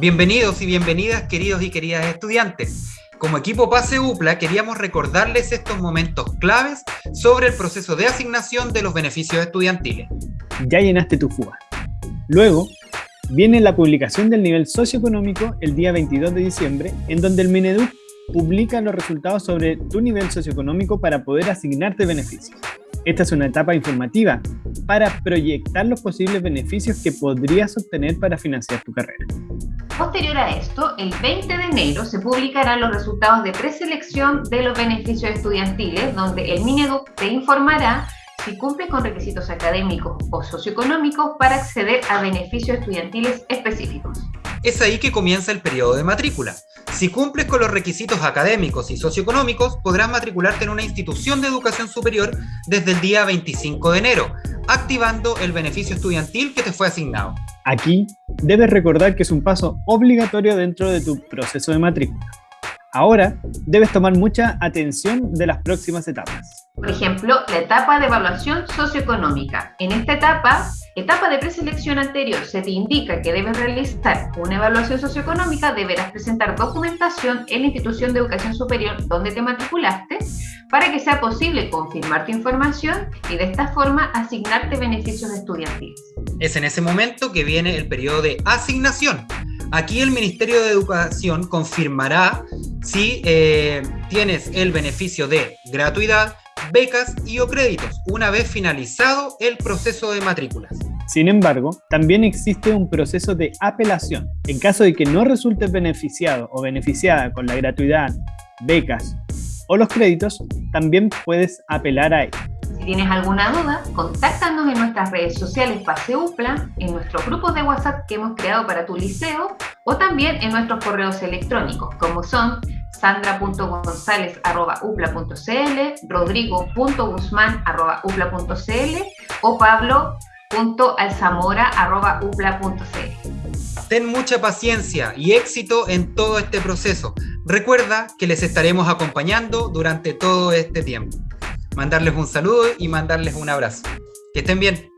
Bienvenidos y bienvenidas, queridos y queridas estudiantes. Como equipo Pase UPLA queríamos recordarles estos momentos claves sobre el proceso de asignación de los beneficios estudiantiles. Ya llenaste tu FUA. Luego, viene la publicación del nivel socioeconómico el día 22 de diciembre, en donde el Mineduc publica los resultados sobre tu nivel socioeconómico para poder asignarte beneficios. Esta es una etapa informativa para proyectar los posibles beneficios que podrías obtener para financiar tu carrera. Posterior a esto, el 20 de enero se publicarán los resultados de preselección de los beneficios estudiantiles, donde el Mineduc te informará si cumples con requisitos académicos o socioeconómicos para acceder a beneficios estudiantiles específicos. Es ahí que comienza el periodo de matrícula. Si cumples con los requisitos académicos y socioeconómicos, podrás matricularte en una institución de educación superior desde el día 25 de enero, activando el beneficio estudiantil que te fue asignado. Aquí debes recordar que es un paso obligatorio dentro de tu proceso de matrícula. Ahora debes tomar mucha atención de las próximas etapas. Por ejemplo, la etapa de evaluación socioeconómica. En esta etapa, etapa de preselección anterior, se te indica que debes realizar una evaluación socioeconómica, deberás presentar documentación en la institución de educación superior donde te matriculaste para que sea posible confirmar tu información y de esta forma asignarte beneficios estudiantiles. Es en ese momento que viene el periodo de asignación. Aquí el Ministerio de Educación confirmará si eh, tienes el beneficio de gratuidad, becas y o créditos, una vez finalizado el proceso de matrículas. Sin embargo, también existe un proceso de apelación. En caso de que no resultes beneficiado o beneficiada con la gratuidad, becas o los créditos, también puedes apelar a ello. Si tienes alguna duda, contáctanos en nuestras redes sociales Paseupla, en nuestros grupos de WhatsApp que hemos creado para tu liceo o también en nuestros correos electrónicos como son sandra.gonzález.upla.cl, rodrigo.guzmán.upla.cl o pablo.alzamora.upla.cl. Ten mucha paciencia y éxito en todo este proceso. Recuerda que les estaremos acompañando durante todo este tiempo. Mandarles un saludo y mandarles un abrazo. Que estén bien.